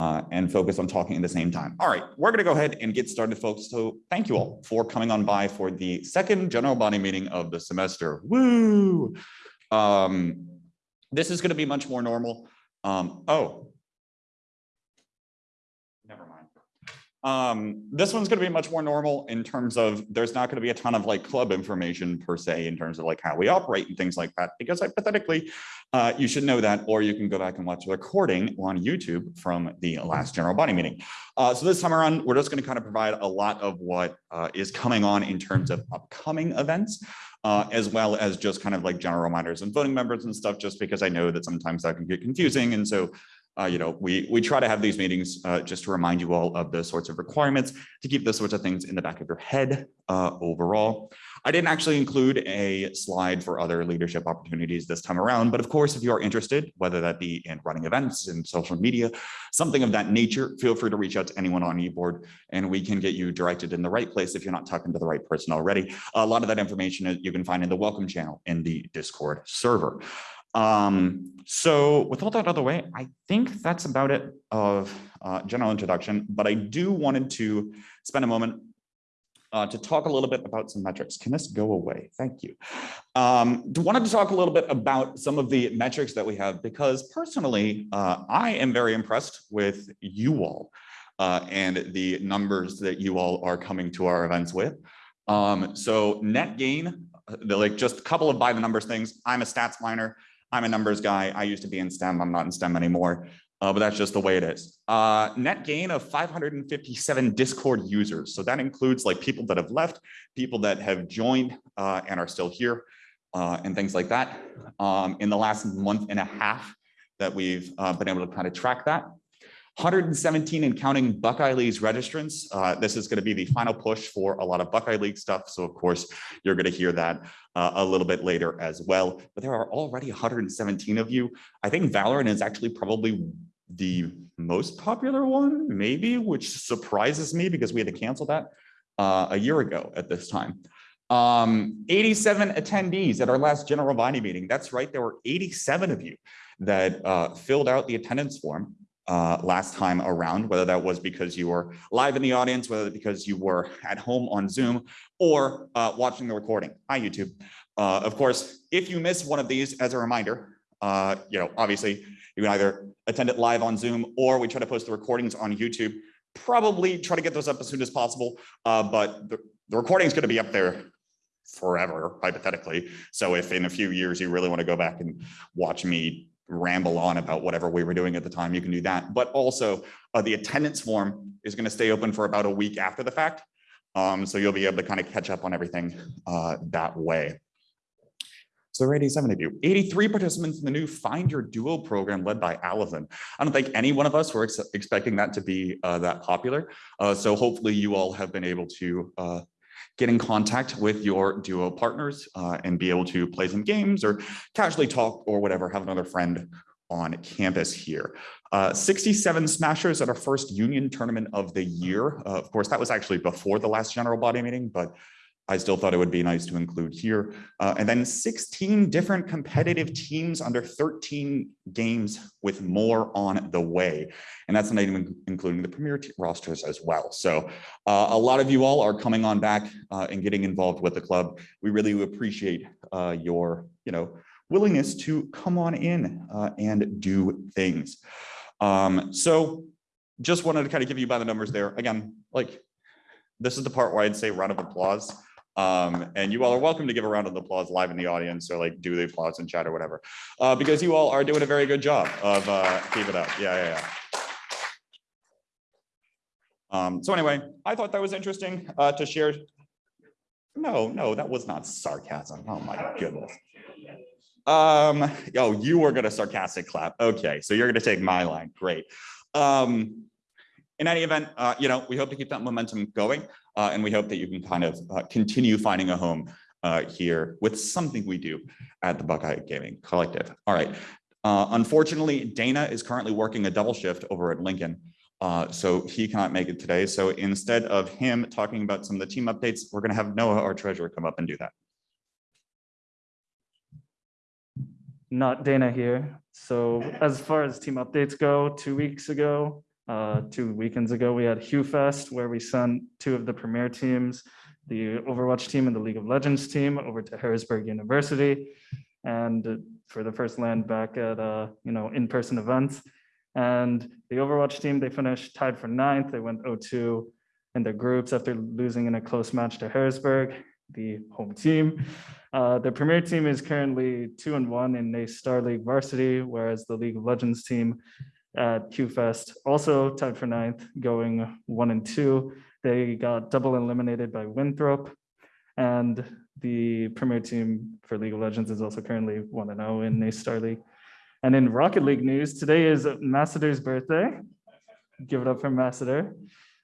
uh, and focus on talking at the same time. All right, we're going to go ahead and get started, folks. So thank you all for coming on by for the second general body meeting of the semester. Woo! Um, this is going to be much more normal. Um, oh, never mind. Um, this one's going to be much more normal in terms of there's not going to be a ton of like club information per se in terms of like how we operate and things like that, because hypothetically, uh, you should know that, or you can go back and watch the recording on YouTube from the last general body meeting. Uh, so this time around, we're just going to kind of provide a lot of what uh, is coming on in terms of upcoming events. Uh, as well as just kind of like general reminders and voting members and stuff, just because I know that sometimes that can get confusing. And so uh, you know, we we try to have these meetings uh, just to remind you all of those sorts of requirements to keep those sorts of things in the back of your head uh, overall. I didn't actually include a slide for other leadership opportunities this time around, but of course, if you are interested, whether that be in running events in social media, something of that nature, feel free to reach out to anyone on eBoard and we can get you directed in the right place if you're not talking to the right person already. A lot of that information you can find in the welcome channel in the Discord server. Um, so with all that out of the way, I think that's about it of uh, general introduction, but I do wanted to spend a moment uh, to talk a little bit about some metrics. Can this go away? Thank you. Um, wanted to talk a little bit about some of the metrics that we have because personally, uh, I am very impressed with you all uh, and the numbers that you all are coming to our events with. Um, so net gain, uh, like just a couple of by the numbers things. I'm a stats miner. I'm a numbers guy. I used to be in STEM. I'm not in STEM anymore, uh, but that's just the way it is. Uh, net gain of 557 Discord users. So that includes like people that have left, people that have joined uh, and are still here uh, and things like that. Um, in the last month and a half that we've uh, been able to kind of track that. 117 and counting Buckeye League's registrants. Uh, this is going to be the final push for a lot of Buckeye League stuff. So of course, you're going to hear that uh, a little bit later as well. But there are already 117 of you. I think Valorant is actually probably the most popular one, maybe, which surprises me because we had to cancel that uh, a year ago at this time. Um, 87 attendees at our last general body meeting. That's right, there were 87 of you that uh, filled out the attendance form uh, last time around, whether that was because you were live in the audience, whether because you were at home on Zoom or uh, watching the recording. Hi, YouTube. Uh, of course, if you miss one of these, as a reminder, uh, you know, obviously you can either attend it live on Zoom or we try to post the recordings on YouTube. Probably try to get those up as soon as possible, uh, but the, the recording is going to be up there forever, hypothetically. So if in a few years you really want to go back and watch me ramble on about whatever we were doing at the time, you can do that. But also uh, the attendance form is going to stay open for about a week after the fact. Um, so you'll be able to kind of catch up on everything uh, that way. So there are 87 of you, 83 participants in the new Find Your Duo program led by Allison. I don't think any one of us were ex expecting that to be uh, that popular. Uh, so hopefully you all have been able to uh, get in contact with your duo partners uh, and be able to play some games or casually talk or whatever, have another friend on campus here. Uh, 67 smashers at our first union tournament of the year. Uh, of course, that was actually before the last general body meeting, but I still thought it would be nice to include here. Uh, and then 16 different competitive teams under 13 games with more on the way. And that's not even including the premier rosters as well. So uh, a lot of you all are coming on back uh, and getting involved with the club. We really appreciate uh, your, you know, willingness to come on in uh, and do things. Um, so just wanted to kind of give you by the numbers there. Again, like this is the part where I'd say round of applause. Um, and you all are welcome to give a round of applause live in the audience or like do the applause in chat or whatever, uh, because you all are doing a very good job of uh, keep it up. Yeah, yeah, yeah. Um, so anyway, I thought that was interesting uh, to share. No, no, that was not sarcasm. Oh my goodness. Um, oh, you were gonna sarcastic clap. Okay, so you're gonna take my line. Great. Um, in any event, uh, you know, we hope to keep that momentum going. Uh, and we hope that you can kind of uh, continue finding a home uh, here with something we do at the Buckeye Gaming Collective. All right. Uh, unfortunately, Dana is currently working a double shift over at Lincoln. Uh, so he cannot make it today. So instead of him talking about some of the team updates, we're going to have Noah, our treasurer, come up and do that. Not Dana here. So as far as team updates go, two weeks ago, Uh, two weekends ago, we had Hugh Fest where we sent two of the premier teams, the Overwatch team and the League of Legends team over to Harrisburg University. And for the first land back at, uh, you know, in-person events. And the Overwatch team, they finished tied for ninth. They went 0-2 in their groups after losing in a close match to Harrisburg, the home team. Uh, the premier team is currently two and one in a Star League varsity, whereas the League of Legends team at QFest also tied for ninth, going one and two. They got double eliminated by Winthrop. And the premier team for League of Legends is also currently one and zero in a Star League. And in Rocket League news, today is Masseter's birthday. Give it up for Masseter.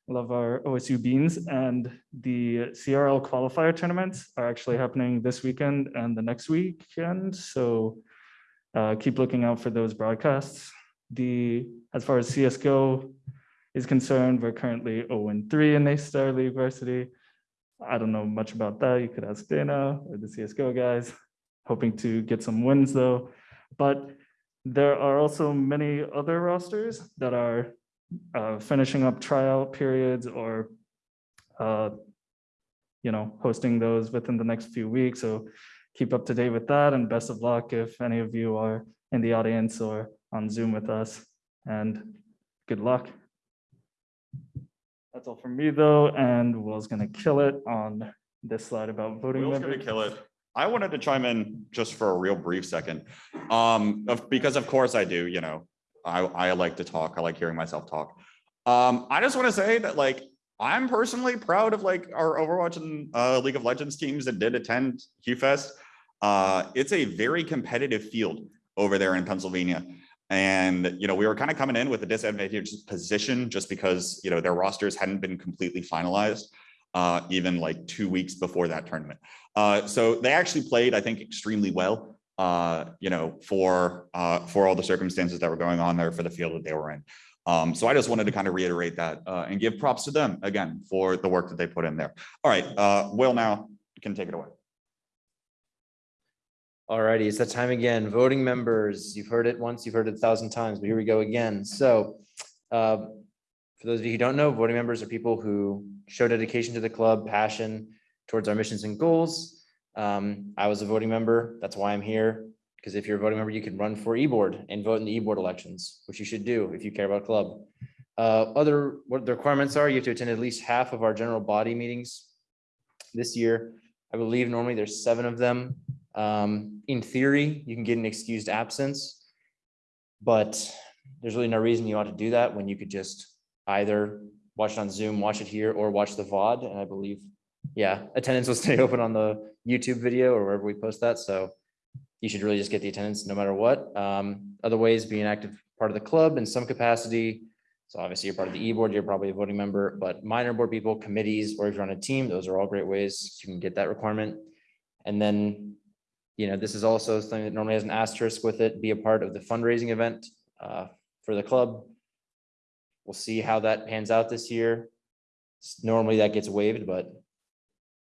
Love our OSU beans. And the CRL qualifier tournaments are actually happening this weekend and the next weekend. So uh, keep looking out for those broadcasts. The as far as CSGO is concerned, we're currently 0 and 3 in a Star League varsity. I don't know much about that. You could ask Dana or the CSGO guys. Hoping to get some wins though. But there are also many other rosters that are uh, finishing up tryout periods or uh, you know, hosting those within the next few weeks. So keep up to date with that and best of luck if any of you are in the audience or on Zoom with us and good luck. That's all from me though, and Will's gonna kill it on this slide about voting Will's gonna members. kill it. I wanted to chime in just for a real brief second. Um, of- because of course I do, you know, I, I like to talk. I like hearing myself talk. Um, I just want to say that like, I'm personally proud of like our Overwatch and uh, League of Legends teams that did attend QFest. Uh, it's a very competitive field over there in Pennsylvania. And, you know, we were kind of coming in with a disadvantaged position just because, you know, their rosters hadn't been completely finalized uh, even like two weeks before that tournament. Uh, so they actually played, I think, extremely well, uh, you know, for uh, for all the circumstances that were going on there for the field that they were in. Um, so I just wanted to kind of reiterate that uh, and give props to them again for the work that they put in there. All right, uh, Will now can take it away. Alrighty, it's that time again. Voting members, you've heard it once, you've heard it a thousand times, but here we go again. So uh, for those of you who don't know, voting members are people who show dedication to the club, passion towards our missions and goals. Um, I was a voting member, that's why I'm here. Because if you're a voting member, you can run for e-board and vote in the e-board elections, which you should do if you care about club. Uh, other, what the requirements are, you have to attend at least half of our general body meetings this year. I believe normally there's seven of them. Um, in theory, you can get an excused absence. But there's really no reason you ought to do that when you could just either watch it on Zoom, watch it here, or watch the VOD. And I believe, yeah, attendance will stay open on the YouTube video or wherever we post that. So you should really just get the attendance no matter what. Um, other ways, be an active part of the club in some capacity. So obviously you're part of the e-board, you're probably a voting member, but minor board people, committees, or if you're on a team, those are all great ways you can get that requirement. And then, you know, this is also something that normally has an asterisk with it, be a part of the fundraising event uh, for the club. We'll see how that pans out this year. Normally that gets waived, but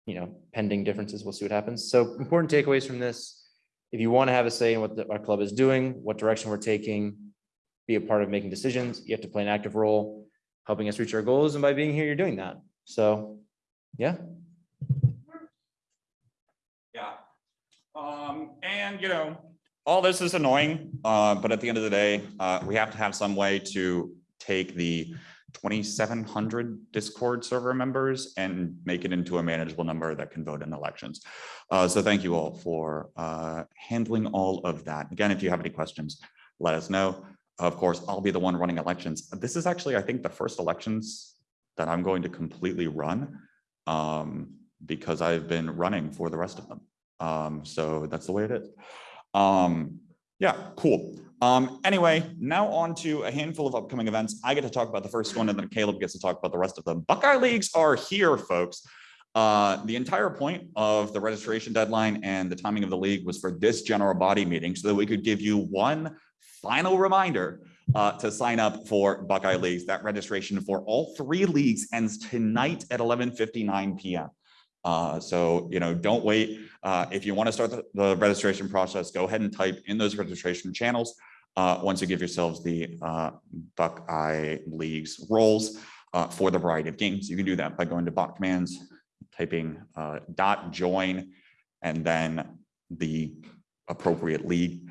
you know, pending differences, we'll see what happens. So important takeaways from this. If you want to have a say in what the- our club is doing, what direction we're taking, be a part of making decisions, you have to play an active role, helping us reach our goals. And by being here, you're doing that. So, yeah. Yeah. Um, and you know, all this is annoying, uh, but at the end of the day, uh, we have to have some way to take the twenty-seven hundred Discord server members and make it into a manageable number that can vote in elections. Uh, so thank you all for, uh, handling all of that. Again, if you have any questions, let us know. Of course, I'll be the one running elections. This is actually, I think, the first elections that I'm going to completely run. Um, because I've been running for the rest of them. Um, so that's the way it is. Um, yeah, cool. Um, anyway, now on to a handful of upcoming events. I get to talk about the first one and then Caleb gets to talk about the rest of them. Buckeye Leagues are here, folks. Uh, the entire point of the registration deadline and the timing of the league was for this general body meeting so that we could give you one final reminder uh, to sign up for Buckeye Leagues. That registration for all three leagues ends tonight at 11:59 PM. Uh, so, you know, don't wait. Uh, if you want to start the, the registration process, go ahead and type in those registration channels. uh, once you give yourselves the uh, Buckeye League's roles uh, for the variety of games. You can do that by going to bot commands, typing uh, dot join, and then the appropriate league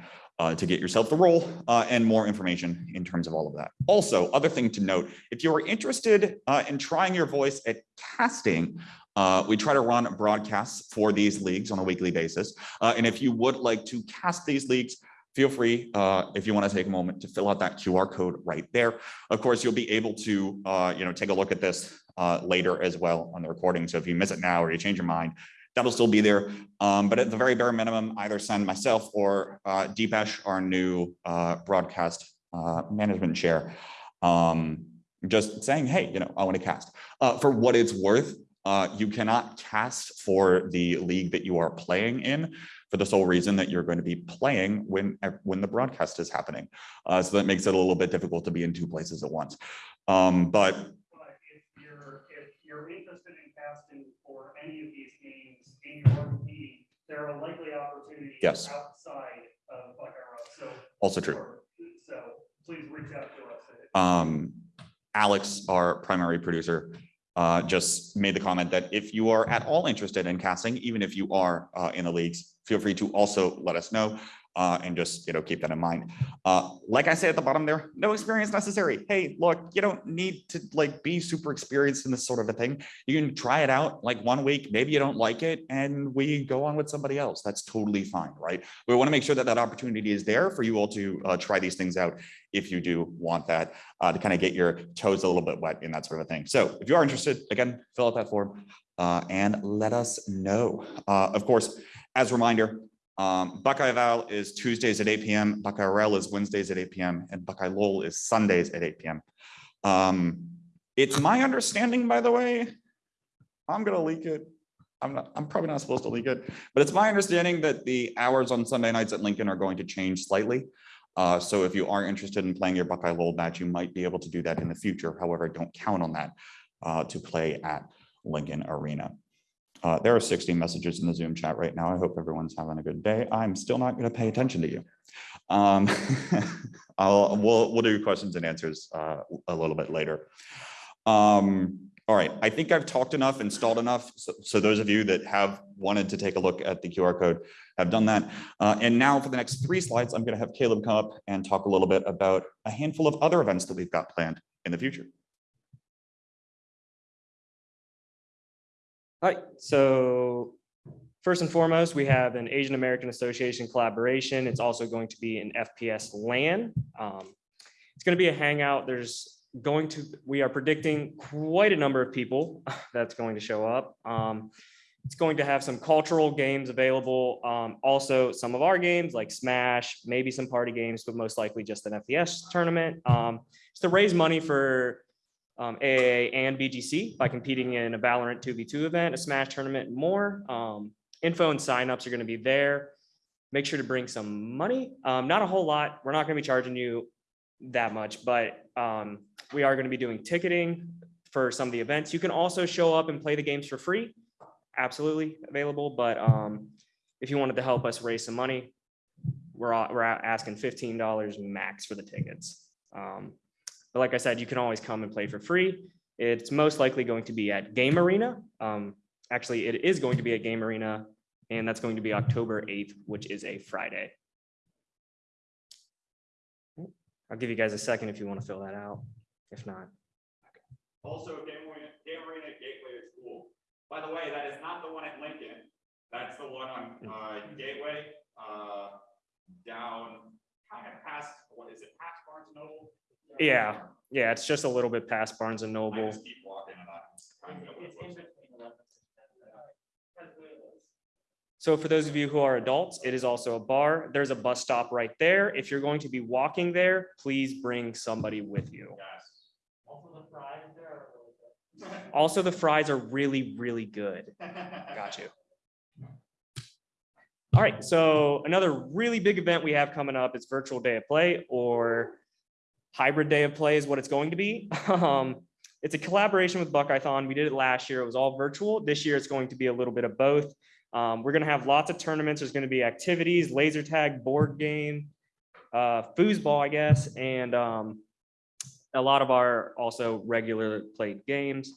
to get yourself the role and more information in terms of all of that. Also, other thing to note, if you are interested in trying your voice at casting, uh, we try to run broadcasts for these leagues on a weekly basis. Uh, and if you would like to cast these leagues, feel free, uh, if you want to take a moment to fill out that QR code right there. Of course, you'll be able to, uh, you know, take a look at this uh, later as well on the recording. So if you miss it now or you change your mind, that'll still be there. Um, but at the very bare minimum, either send myself or uh, Deepesh, our new uh, broadcast management chair, um, just saying, hey, you know, I want to cast. For what it's worth, uh, you cannot cast for the league that you are playing in for the sole reason that you're going to be playing when when the broadcast is happening. Uh, so that makes it a little bit difficult to be in two places at once. Um, but But if you're, if you're interested in casting for any of these games in your league, there are likely opportunities. Yes. Outside of Buckeye Rock, so. also true. So please reach out to us. um, Alex, our primary producer, uh, just made the comment that if you are at all interested in casting, even if you are uh, in the leagues, feel free to also let us know uh, and just, you know, keep that in mind. Uh, like I say at the bottom there, no experience necessary. Hey, look, you don't need to like be super experienced in this sort of a thing. You can try it out like one week, maybe you don't like it and we go on with somebody else. That's totally fine, right? We want to make sure that that opportunity is there for you all to uh, try these things out if you do want that uh, to kind of get your toes a little bit wet in that sort of a thing. So if you are interested, again, fill out that form uh, and let us know. Uh, of course, as a reminder, um, Buckeye Val is Tuesdays at 8 PM, Buckeye Rel is Wednesdays at 8 PM, and Buckeye LoL is Sundays at 8 PM. Um, it's my understanding, by the way, I'm gonna leak it. I'm not, I'm probably not supposed to leak it, but it's my understanding that the hours on Sunday nights at Lincoln are going to change slightly. Uh, so if you are interested in playing your Buckeye match, you might be able to do that in the future. However, don't count on that uh, to play at Lincoln Arena. Uh, there are 60 messages in the Zoom chat right now. I hope everyone's having a good day. I'm still not going to pay attention to you. Um, I'll, we'll, we'll do questions and answers uh, a little bit later. Um, all right, I think I've talked enough, installed enough. So, so those of you that have wanted to take a look at the QR code have done that. Uh, and now for the next three slides, I'm going to have Caleb come up and talk a little bit about a handful of other events that we've got planned in the future. Right, so first and foremost, we have an Asian American Association collaboration. It's also going to be an FPS LAN. Um, It's going to be a hangout. There's going to, we are predicting quite a number of people that's going to show up. Um, It's going to have some cultural games available. um, Also, some of our games like Smash, maybe some party games, but most likely just an FPS tournament. Um, It's to raise money for um, AAA and BGC by competing in a Valorant 2v2 event, a Smash tournament, and more. Um, info and signups are going to be there. Make sure to bring some money. Um, not a whole lot. We're not going to be charging you that much, but um, we are going to be doing ticketing for some of the events. You can also show up and play the games for free. Absolutely available, but um, if you wanted to help us raise some money, we're, we're asking $15 max for the tickets. Um, but like I said, you can always come and play for free. It's most likely going to be at Game Arena. Um, actually, it is going to be at Game Arena, and that's going to be October eighth, which is a Friday. I'll give you guys a second if you want to fill that out. If not, Also, Game Arena, Game Arena Gateway is cool. By the way, that is not the one at Lincoln. That's the one on uh, Gateway, uh, down kind of past, what is it, past Barnes Noble? Yeah, yeah, it's just a little bit past Barnes and Noble. just keep walking and I kind of know what it looks like. So for those of you who are adults, it is also a bar. There's a bus stop right there. If you're going to be walking there, please bring somebody with you. Also, the fries are really, really good. Got you. All right, so another really big event we have coming up is virtual day of play or hybrid day of play is what it's going to be. Um, It's a collaboration with Buckeyethon. We did it last year. It was all virtual. This year, it's going to be a little bit of both. Um, We're gonna have lots of tournaments. There's gonna be activities, laser tag, board game, uh, foosball, I guess, and um, a lot of our also regular played games.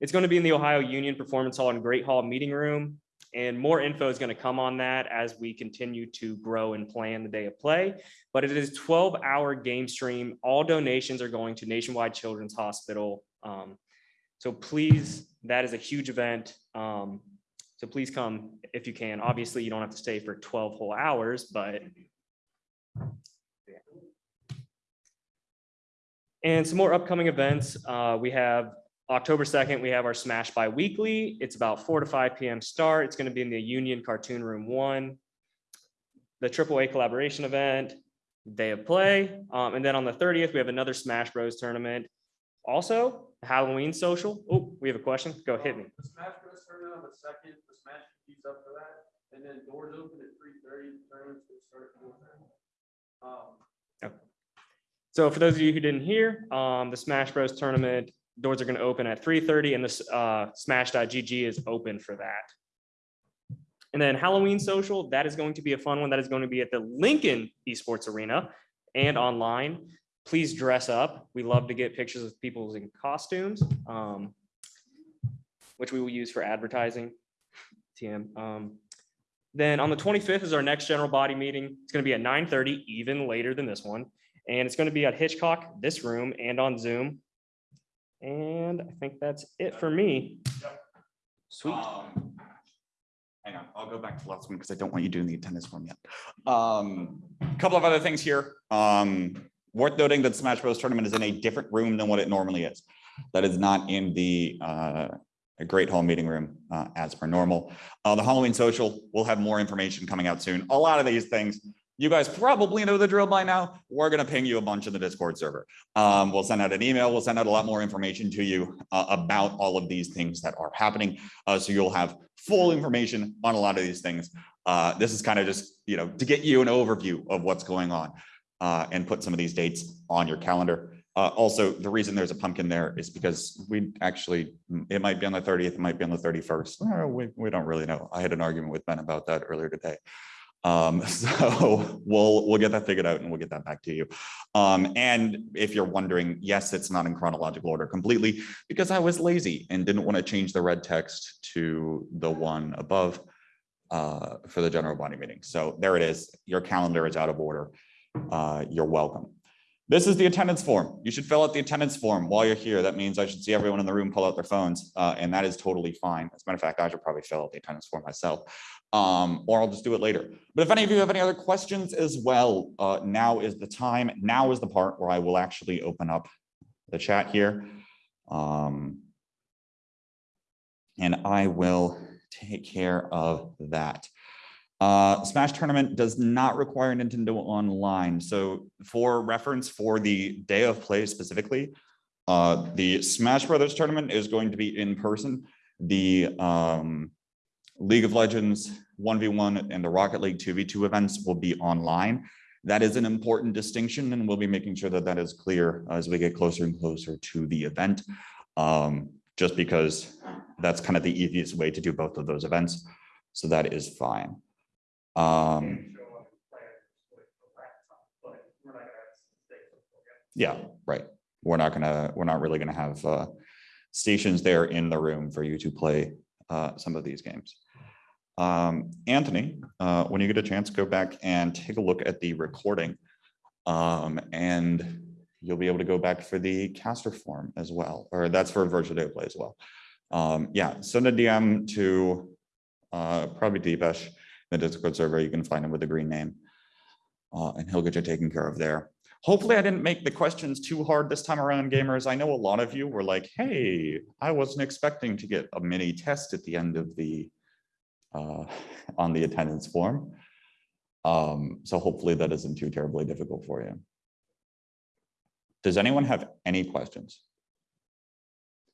It's going to be in the Ohio Union Performance Hall and Great Hall Meeting Room. And more info is going to come on that as we continue to grow and plan the day of play. But it is twelve hour game stream. All donations are going to Nationwide Children's Hospital. Um, So please, that is a huge event. Um, So please come if you can. Obviously, you don't have to stay for twelve whole hours, but And some more upcoming events. Uh, we have October second, we have our Smash Biweekly. It's about four to five PM start. It's gonna be in the Union Cartoon Room One. The AAA collaboration event, day of play. Um, and then on the thirtieth, we have another Smash Bros tournament. Also Halloween social. Oh, we have a question. Go hit me. The Smash Bros tournament on the second, the Smash keeps up for that, and then doors open at three thirty, tournaments will start at. Um, So for those of you who didn't hear, um, the Smash Bros tournament, doors are gonna open at three thirty and this, uh, Smash.gg is open for that. And then Halloween social, that is going to be a fun one. That is going to be at the Lincoln Esports Arena and online. Please dress up. We love to get pictures of people in costumes, um, which we will use for advertising. TM. Um, then on the twenty-fifth is our next general body meeting. It's gonna be at nine thirty, even later than this one. And it's gonna be at Hitchcock, this room, and on Zoom. And I think that's it for me. Yep. Sweet. Um, Hang on, I'll go back to the last one because I don't want you doing the attendance form yet. Um, couple of other things here. Um, worth noting that Smash Bros tournament is in a different room than what it normally is. That is not in the uh, Great Hall Meeting Room uh, as per normal. Uh, the Halloween social, we'll have more information coming out soon. A lot of these things, you guys probably know the drill by now. We're gonna ping you a bunch in the Discord server. Um, we'll send out an email, we'll send out a lot more information to you uh, about all of these things that are happening. Uh, so you'll have full information on a lot of these things. Uh, this is kind of just, you know, to get you an overview of what's going on uh, and put some of these dates on your calendar. Uh, also, the reason there's a pumpkin there is because we actually, it might be on the thirtieth, it might be on the thirty-first. We, we don't really know. I had an argument with Ben about that earlier today. Um, so we'll, we'll get that figured out and we'll get that back to you. Um, and if you're wondering, yes, it's not in chronological order completely because I was lazy and didn't want to change the red text to the one above uh, for the general body meeting. So there it is. Your calendar is out of order. Uh, you're welcome. This is the attendance form. You should fill out the attendance form while you're here. That means I should see everyone in the room pull out their phones, uh, and that is totally fine. As a matter of fact, I should probably fill out the attendance form myself, um, or I'll just do it later. But if any of you have any other questions as well, uh, now is the time. Now is the part where I will actually open up the chat here. Um, and I will take care of that. Uh, Smash Tournament does not require Nintendo Online. So for reference for the day of play specifically, uh, the Smash Brothers Tournament is going to be in person. The um, League of Legends 1v1 and the Rocket League 2v2 events will be online. That is an important distinction and we'll be making sure that that is clear as we get closer and closer to the event. Um, just because that's kind of the easiest way to do both of those events. So that is fine. Um, yeah, right. We're not gonna, we're not really gonna have uh, stations there in the room for you to play uh, some of these games. Um, Anthony, uh, when you get a chance, go back and take a look at the recording. Um, and you'll be able to go back for the caster form as well, or that's for virtual day play as well. Um, yeah, send a DM to uh, probably Deepesh, the Discord server. You can find him with the green name. Uh, and he'll get you taken care of there. Hopefully I didn't make the questions too hard this time around, gamers. I know a lot of you were like, hey, I wasn't expecting to get a mini test at the end of the uh, on the attendance form. Um, so hopefully that isn't too terribly difficult for you. Does anyone have any questions?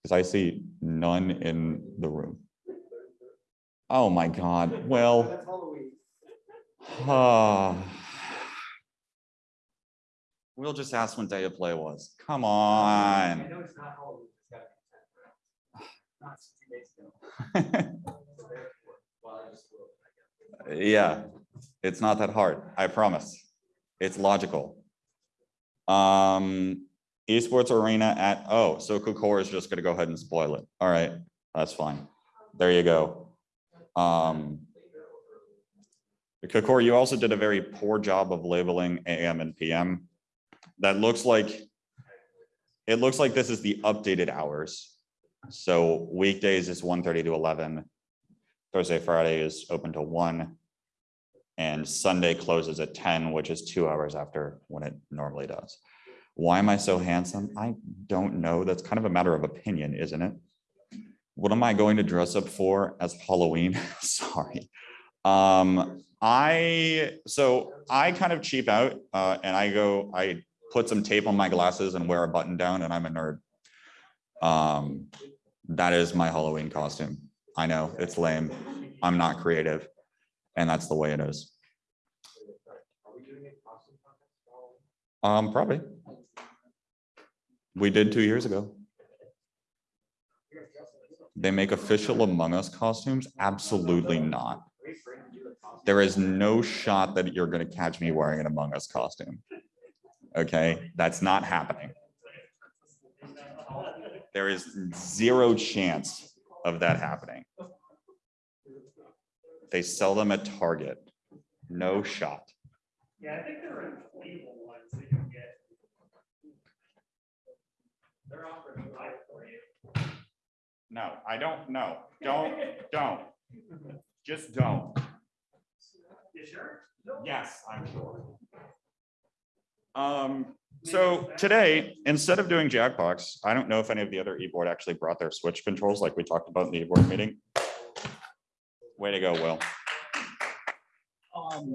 Because I see none in the room. Oh my God, well. ah. We'll just ask when day of play was. Come on. know it's not Halloween, it's gotta be ten. Not two days ago. So therefore, well, I just will, I guess. Yeah, it's not that hard, I promise. It's logical. Um, esports arena at, oh, so Kokor is just gonna go ahead and spoil it. All right, that's fine. There you go. Um. Kokor, you also did a very poor job of labeling AM and PM. That looks like, it looks like this is the updated hours. So weekdays is 1:30 to eleven. Thursday, Friday is open to one. And Sunday closes at ten, which is two hours after when it normally does. Why am I so handsome? I don't know. That's kind of a matter of opinion, isn't it? What am I going to dress up for as Halloween? Sorry. Um, I, so I kind of cheap out, uh, and I go, I put some tape on my glasses and wear a button down and I'm a nerd. Um, that is my Halloween costume. I know, it's lame. I'm not creative. And that's the way it is. Um, probably. We did two years ago. They make official Among Us costumes? Absolutely not. There is no shot that you're gonna catch me wearing an Among Us costume. Okay, that's not happening. There is zero chance of that happening. They sell them at Target. No shot. Yeah, I think there are inflatable ones that you can get. They're offering life for you. No, I don't, know. don't, don't. Just don't. You sure? Yes, I'm sure. Um, so today, instead of doing Jackbox, I don't know if any of the other e-board actually brought their switch controls like we talked about in the e-board meeting. Way to go, Will. Um,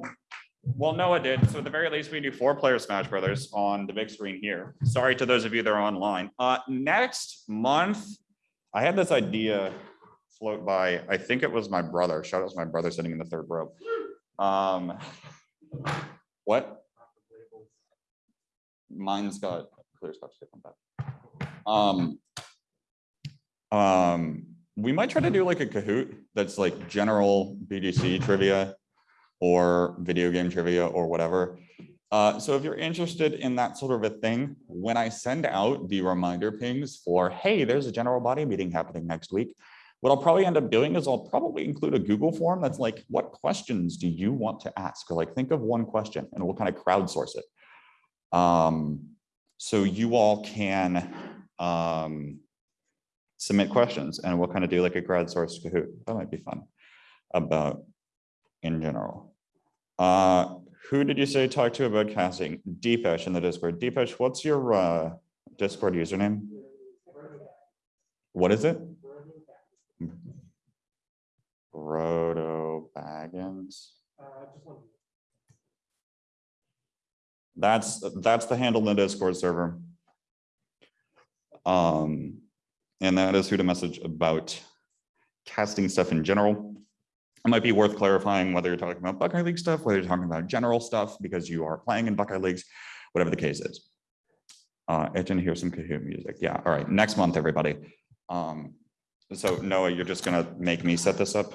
Well, Noah did. So at the very least, we do four player Smash Brothers on the big screen here. Sorry to those of you that are online. Uh, next month, I had this idea float by, I think it was my brother. Shout out to my brother sitting in the third row. Um, what? Mine's got clear stuff stick on that. Um, um, we might try to do like a Kahoot that's like general BGC trivia or video game trivia or whatever. Uh, so if you're interested in that sort of a thing, when I send out the reminder pings for, hey, there's a general body meeting happening next week, what I'll probably end up doing is I'll probably include a Google form that's like, what questions do you want to ask? Or like, think of one question and we'll kind of crowdsource it. Um, so you all can um, submit questions and we'll kind of do like a crowdsourced Kahoot. That might be fun about in general. Uh, who did you say talk to about casting? Deepesh in the Discord. Deepesh, what's your uh, Discord username? What is it? Roto Baggins. That's, that's the handle in the Discord server. Um, and that is who to message about casting stuff in general. It might be worth clarifying whether you're talking about Buckeye League stuff, whether you're talking about general stuff because you are playing in Buckeye Leagues, whatever the case is. Uh, I didn't hear some Kahoot music. Yeah, all right, next month, everybody. Um, so Noah, you're just gonna make me set this up?